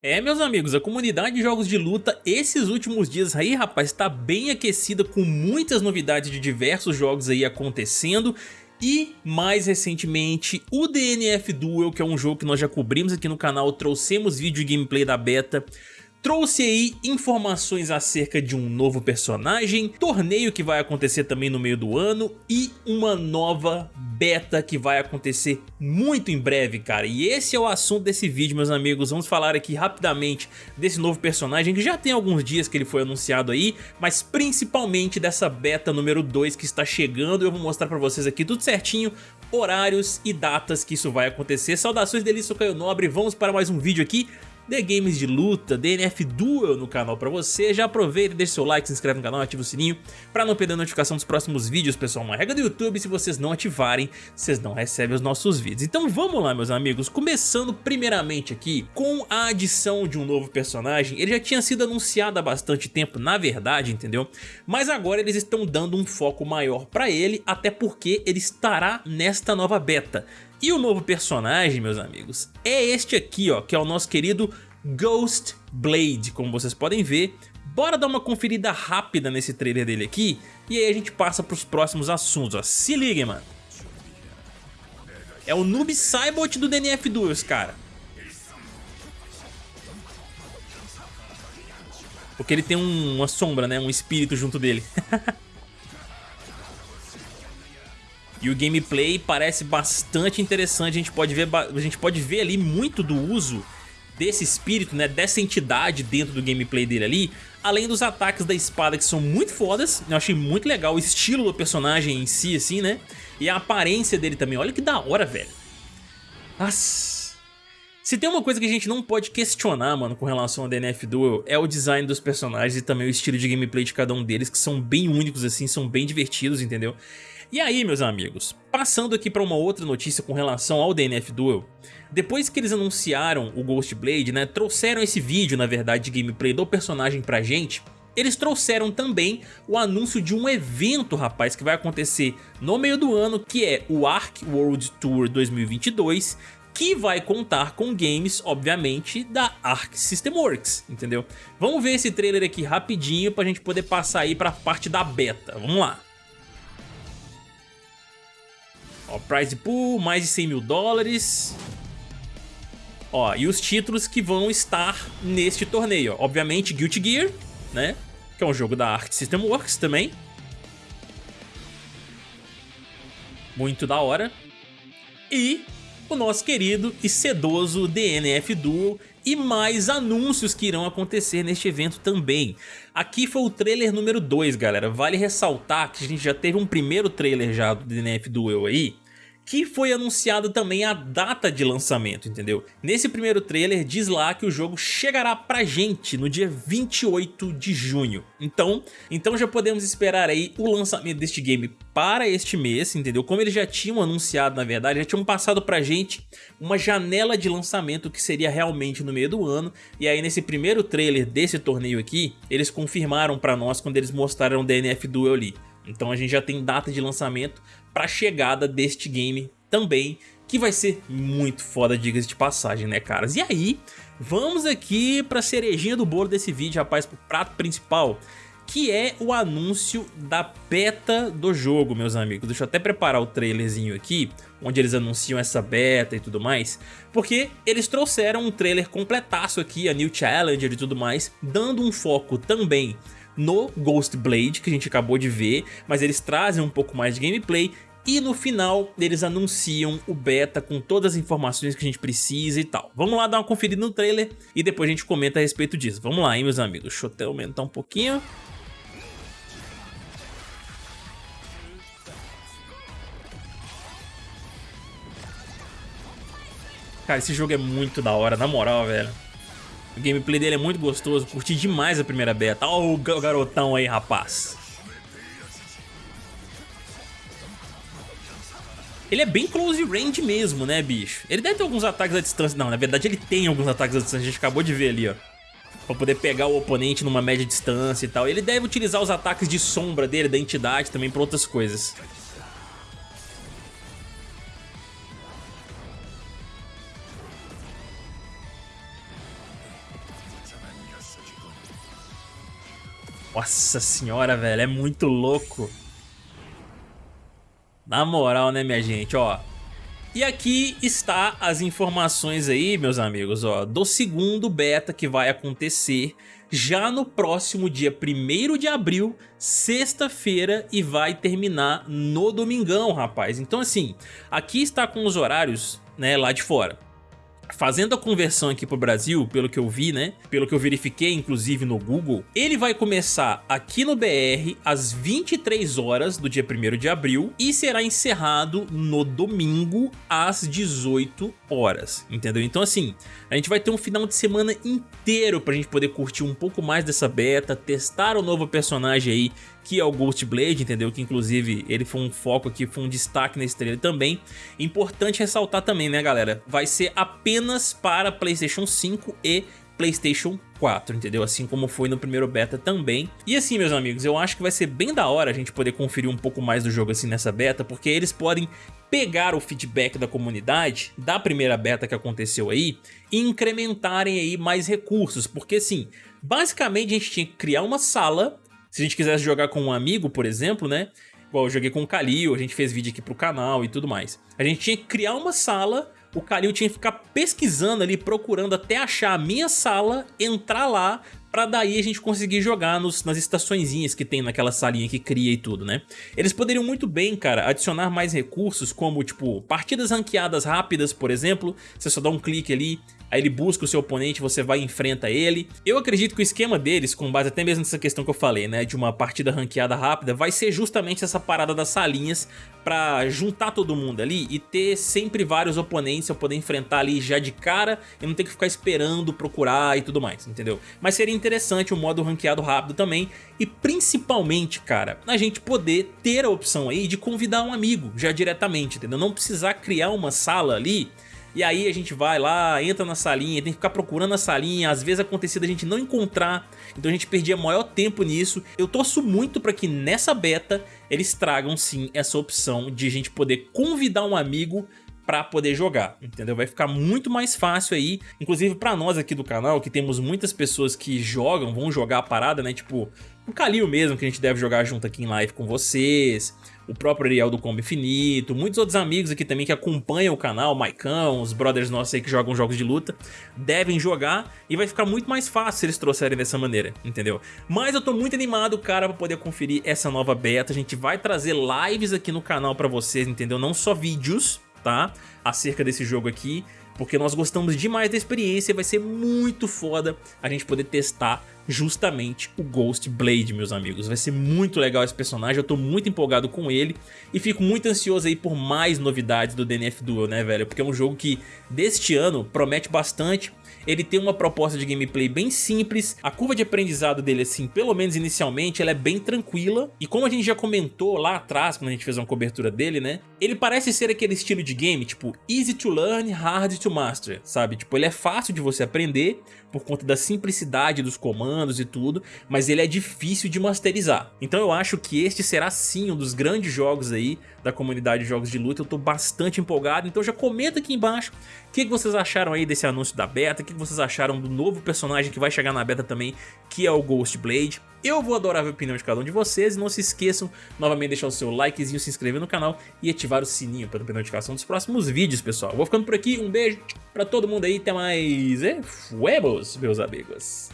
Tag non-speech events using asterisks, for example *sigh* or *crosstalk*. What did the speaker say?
É, meus amigos, a comunidade de jogos de luta esses últimos dias aí, rapaz, tá bem aquecida com muitas novidades de diversos jogos aí acontecendo. E, mais recentemente, o DNF Duel, que é um jogo que nós já cobrimos aqui no canal, trouxemos vídeo e gameplay da beta, Trouxe aí informações acerca de um novo personagem, torneio que vai acontecer também no meio do ano e uma nova beta que vai acontecer muito em breve, cara. E esse é o assunto desse vídeo, meus amigos. Vamos falar aqui rapidamente desse novo personagem que já tem alguns dias que ele foi anunciado aí, mas principalmente dessa beta número 2 que está chegando. Eu vou mostrar pra vocês aqui tudo certinho, horários e datas que isso vai acontecer. Saudações delícia, Caio Nobre, vamos para mais um vídeo aqui The Games de luta, DNF Duel no canal pra você. Já aproveita, deixa seu like, se inscreve no canal, ativa o sininho pra não perder a notificação dos próximos vídeos, pessoal. Uma regra do YouTube, se vocês não ativarem, vocês não recebem os nossos vídeos. Então vamos lá, meus amigos, começando primeiramente aqui com a adição de um novo personagem. Ele já tinha sido anunciado há bastante tempo, na verdade, entendeu? Mas agora eles estão dando um foco maior pra ele, até porque ele estará nesta nova beta. E o novo personagem, meus amigos, é este aqui, ó, que é o nosso querido Ghost Blade, como vocês podem ver. Bora dar uma conferida rápida nesse trailer dele aqui, e aí a gente passa para os próximos assuntos, ó. Se liga, mano. É o Noob Saibot do DNF Duels, cara. Porque ele tem um, uma sombra, né? Um espírito junto dele. *laughs* E o gameplay parece bastante interessante, a gente pode ver, a gente pode ver ali muito do uso desse espírito, né, dessa entidade dentro do gameplay dele ali, além dos ataques da espada que são muito fodas, eu achei muito legal o estilo do personagem em si, assim, né, e a aparência dele também, olha que da hora, velho. Nossa... Se tem uma coisa que a gente não pode questionar, mano, com relação ao DNF Duel, é o design dos personagens e também o estilo de gameplay de cada um deles, que são bem únicos, assim, são bem divertidos, entendeu? E aí, meus amigos, passando aqui para uma outra notícia com relação ao DNF Duel, depois que eles anunciaram o Ghost Blade, né, trouxeram esse vídeo, na verdade, de gameplay do personagem pra gente, eles trouxeram também o anúncio de um evento, rapaz, que vai acontecer no meio do ano, que é o Ark World Tour 2022, que vai contar com games, obviamente, da Arc System Works, entendeu? Vamos ver esse trailer aqui rapidinho pra gente poder passar aí pra parte da beta, vamos lá. Ó, prize pool, mais de 100 mil dólares. Ó, e os títulos que vão estar neste torneio. Ó. Obviamente, Guilty Gear, né? Que é um jogo da Arc System Works também. Muito da hora. E o nosso querido e sedoso DNF Duel e mais anúncios que irão acontecer neste evento também. Aqui foi o trailer número 2, galera. Vale ressaltar que a gente já teve um primeiro trailer já do DNF Duel aí, que foi anunciado também a data de lançamento, entendeu? Nesse primeiro trailer diz lá que o jogo chegará pra gente no dia 28 de junho. Então, então já podemos esperar aí o lançamento deste game para este mês, entendeu? Como eles já tinham anunciado, na verdade, já tinham passado pra gente uma janela de lançamento que seria realmente no meio do ano. E aí nesse primeiro trailer desse torneio aqui, eles confirmaram pra nós quando eles mostraram o DNF Duel ali. Então a gente já tem data de lançamento para a chegada deste game também, que vai ser muito foda, diga-se de passagem, né, caras? E aí, vamos aqui para a cerejinha do bolo desse vídeo, rapaz, pro prato principal, que é o anúncio da beta do jogo, meus amigos. Deixa eu até preparar o trailerzinho aqui, onde eles anunciam essa beta e tudo mais, porque eles trouxeram um trailer completaço aqui, a New Challenger e tudo mais, dando um foco também no Ghost Blade, que a gente acabou de ver, mas eles trazem um pouco mais de gameplay e no final eles anunciam o beta com todas as informações que a gente precisa e tal. Vamos lá dar uma conferida no trailer e depois a gente comenta a respeito disso. Vamos lá, hein, meus amigos. Deixa eu até aumentar um pouquinho. Cara, esse jogo é muito da hora, na moral, velho. O gameplay dele é muito gostoso, curti demais a primeira beta. Olha o garotão aí, rapaz. Ele é bem close range mesmo, né, bicho? Ele deve ter alguns ataques à distância. Não, na verdade ele tem alguns ataques à distância, a gente acabou de ver ali, ó. Pra poder pegar o oponente numa média distância e tal. Ele deve utilizar os ataques de sombra dele, da entidade, também pra outras coisas. Nossa senhora, velho, é muito louco. Na moral, né, minha gente, ó. E aqui está as informações aí, meus amigos, ó, do segundo beta que vai acontecer já no próximo dia 1 de abril, sexta-feira, e vai terminar no domingão, rapaz. Então assim, aqui está com os horários né, lá de fora. Fazendo a conversão aqui pro Brasil, pelo que eu vi, né? Pelo que eu verifiquei, inclusive, no Google, ele vai começar aqui no BR às 23 horas do dia 1 de abril e será encerrado no domingo às 18 horas, entendeu? Então assim, a gente vai ter um final de semana inteiro pra gente poder curtir um pouco mais dessa beta, testar o novo personagem aí que é o Ghost Blade, entendeu? Que inclusive ele foi um foco aqui, foi um destaque nesse trailer também. Importante ressaltar também, né galera? Vai ser apenas para Playstation 5 e Playstation 4, entendeu? Assim como foi no primeiro beta também. E assim, meus amigos, eu acho que vai ser bem da hora a gente poder conferir um pouco mais do jogo assim nessa beta, porque eles podem pegar o feedback da comunidade da primeira beta que aconteceu aí e incrementarem aí mais recursos, porque assim, basicamente a gente tinha que criar uma sala se a gente quisesse jogar com um amigo, por exemplo, né? Igual eu joguei com o Kalil, a gente fez vídeo aqui pro canal e tudo mais. A gente tinha que criar uma sala, o Kalil tinha que ficar pesquisando ali, procurando até achar a minha sala, entrar lá, pra daí a gente conseguir jogar nos, nas estaçõezinhas que tem naquela salinha que cria e tudo, né? Eles poderiam muito bem, cara, adicionar mais recursos como, tipo, partidas ranqueadas rápidas, por exemplo, você só dá um clique ali aí ele busca o seu oponente, você vai e enfrenta ele. Eu acredito que o esquema deles, com base até mesmo nessa questão que eu falei, né, de uma partida ranqueada rápida, vai ser justamente essa parada das salinhas pra juntar todo mundo ali e ter sempre vários oponentes eu poder enfrentar ali já de cara e não ter que ficar esperando, procurar e tudo mais, entendeu? Mas seria interessante o modo ranqueado rápido também e principalmente, cara, a gente poder ter a opção aí de convidar um amigo já diretamente, entendeu? Não precisar criar uma sala ali e aí a gente vai lá, entra na salinha, tem que ficar procurando a salinha, às vezes acontecida a gente não encontrar, então a gente perdia maior tempo nisso. Eu torço muito para que nessa beta eles tragam sim essa opção de a gente poder convidar um amigo para poder jogar, entendeu? Vai ficar muito mais fácil aí, inclusive para nós aqui do canal, que temos muitas pessoas que jogam, vão jogar a parada, né? Tipo, o Kalil mesmo, que a gente deve jogar junto aqui em live com vocês, o próprio Ariel do Combo Infinito, muitos outros amigos aqui também que acompanham o canal, o Maicão, os brothers nossos aí que jogam jogos de luta, devem jogar e vai ficar muito mais fácil se eles trouxerem dessa maneira, entendeu? Mas eu tô muito animado, cara, pra poder conferir essa nova beta, a gente vai trazer lives aqui no canal pra vocês, entendeu? Não só vídeos, Acerca desse jogo aqui, porque nós gostamos demais da experiência vai ser muito foda a gente poder testar justamente o Ghost Blade, meus amigos. Vai ser muito legal esse personagem, eu tô muito empolgado com ele e fico muito ansioso aí por mais novidades do DNF Duel, né, velho? Porque é um jogo que deste ano promete bastante ele tem uma proposta de gameplay bem simples, a curva de aprendizado dele, assim, pelo menos inicialmente, ela é bem tranquila, e como a gente já comentou lá atrás, quando a gente fez uma cobertura dele, né, ele parece ser aquele estilo de game, tipo, easy to learn, hard to master, sabe? Tipo, ele é fácil de você aprender, por conta da simplicidade dos comandos e tudo, mas ele é difícil de masterizar. Então eu acho que este será sim um dos grandes jogos aí da comunidade de jogos de luta, eu tô bastante empolgado, então já comenta aqui embaixo o que, vocês acharam aí desse anúncio da beta, o que, vocês acharam do novo personagem que vai chegar na beta também, que é o Ghost Blade. Eu vou adorar ver a opinião de cada um de vocês e não se esqueçam novamente de deixar o seu likezinho, se inscrever no canal e ativar o sininho para ter notificação dos próximos vídeos, pessoal. vou ficando por aqui, um beijo pra todo mundo aí, até mais e fuebos, meus amigos.